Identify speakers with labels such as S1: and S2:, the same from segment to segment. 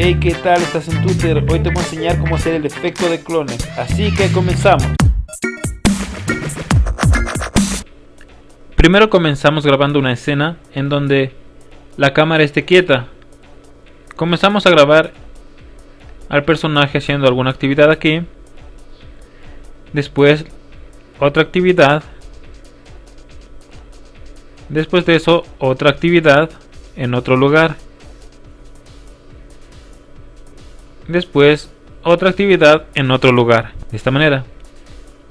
S1: Hey, ¿qué tal? Estás en Twitter. Hoy te voy a enseñar cómo hacer el efecto de clones. Así que comenzamos. Primero comenzamos grabando una escena en donde la cámara esté quieta. Comenzamos a grabar al personaje haciendo alguna actividad aquí. Después otra actividad. Después de eso otra actividad en otro lugar. Después otra actividad en otro lugar. De esta manera.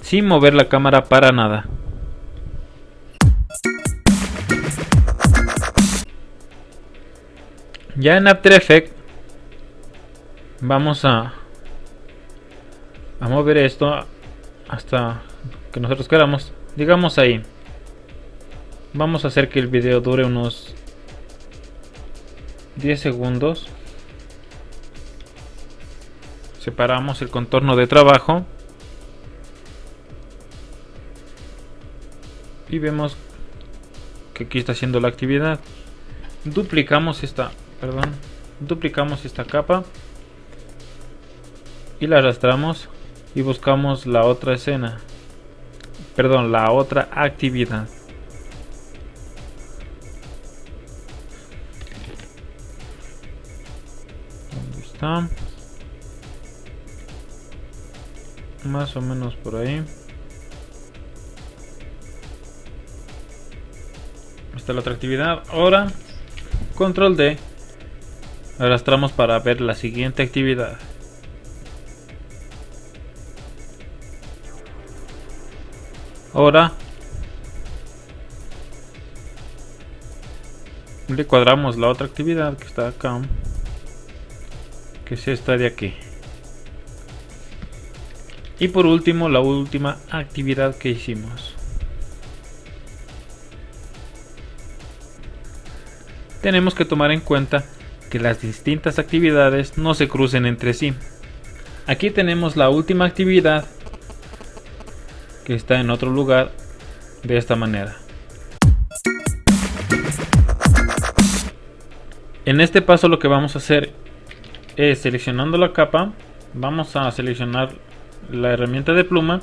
S1: Sin mover la cámara para nada. Ya en After Effects vamos a, a mover esto hasta que nosotros queramos. Digamos ahí. Vamos a hacer que el video dure unos 10 segundos. Separamos el contorno de trabajo. Y vemos que aquí está haciendo la actividad. Duplicamos esta perdón, duplicamos esta capa y la arrastramos y buscamos la otra escena, perdón, la otra actividad. ¿Dónde está? Más o menos por ahí. Esta es la otra actividad. Ahora, control D Arrastramos para ver la siguiente actividad. Ahora le cuadramos la otra actividad que está acá. Que es esta de aquí. Y por último, la última actividad que hicimos. Tenemos que tomar en cuenta que las distintas actividades no se crucen entre sí. Aquí tenemos la última actividad que está en otro lugar de esta manera. En este paso lo que vamos a hacer es seleccionando la capa, vamos a seleccionar la herramienta de pluma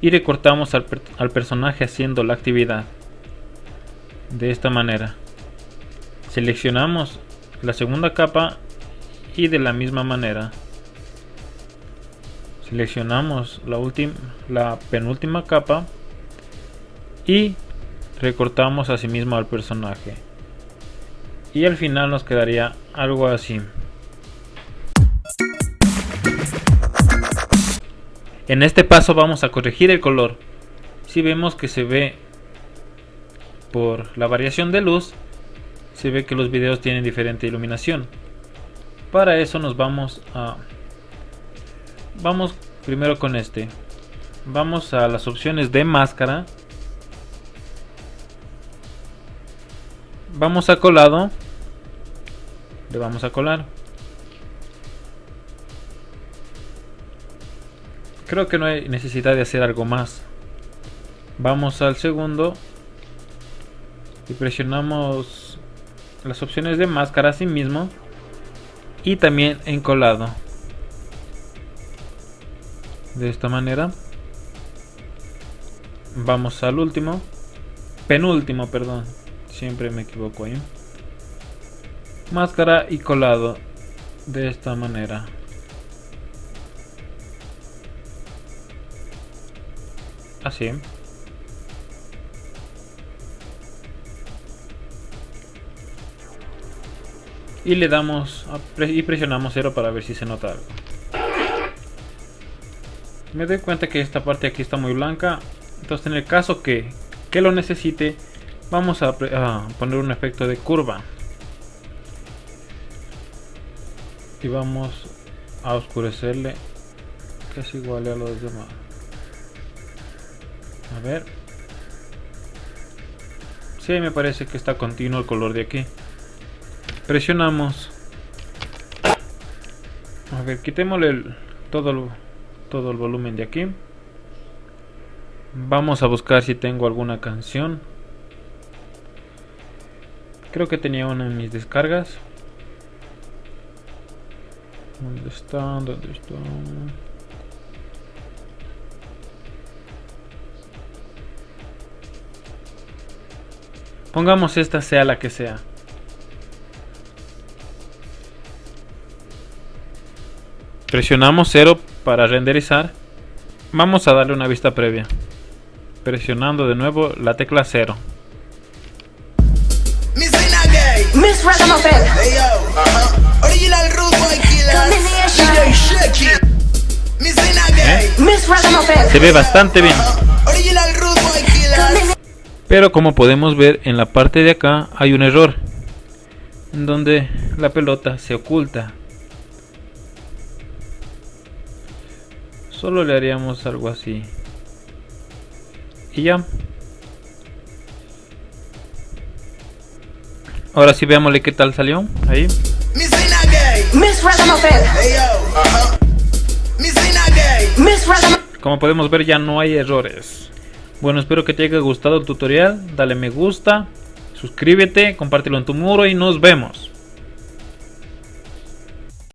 S1: y recortamos al, personaje haciendo la actividad de esta manera. Seleccionamos la segunda capa y de la misma manera seleccionamos la la penúltima capa y recortamos asimismo al personaje y al final nos quedaría algo así en este paso vamos a corregir el color si vemos que se ve por la variación de luz se ve que los videos tienen diferente iluminación. Para eso nos vamos a... Vamos primero con este. Vamos a las opciones de máscara. Vamos a colado. Le vamos a colar. Creo que no hay necesidad de hacer algo más. Vamos al segundo. Y presionamos las opciones de máscara sí mismo. Y también encolado de esta manera. Vamos al último. Penúltimo perdón. Siempre me equivoco ahí máscara y colado. De esta manera así y le damos y presionamos 0 para ver si se nota algo. Me doy cuenta que esta parte aquí está muy blanca. Entonces en el caso que, que lo necesite vamos a, poner un efecto de curva. Y vamos a oscurecerle. Que es igual a los demás a ver. Si me parece que está continuo el color de aquí. Presionamos. A ver quitémosle todo el, todo el volumen de aquí. Vamos a buscar si tengo alguna canción. Creo que tenía una en mis descargas. ¿Dónde están? ¿Dónde están? Pongamos esta sea la que sea. Presionamos 0 para renderizar. Vamos a darle una vista previa. Presionando de nuevo la tecla 0.
S2: Miss Ragamuffin.
S3: Hey yo, uh-huh. Original Rude Boy Killer. DJ Shaky. Miss
S2: Ragamuffin.
S1: Se ve bastante bien.
S3: Original
S1: Pero como podemos ver en la parte de acá hay un error. En donde la pelota se oculta. Solo le haríamos algo así. Y ya. Ahora sí veámosle qué tal salió. Ahí. Como podemos ver ya no hay errores. Bueno, espero que te haya gustado el tutorial. Dale me gusta, suscríbete, compártelo en tu muro y nos vemos.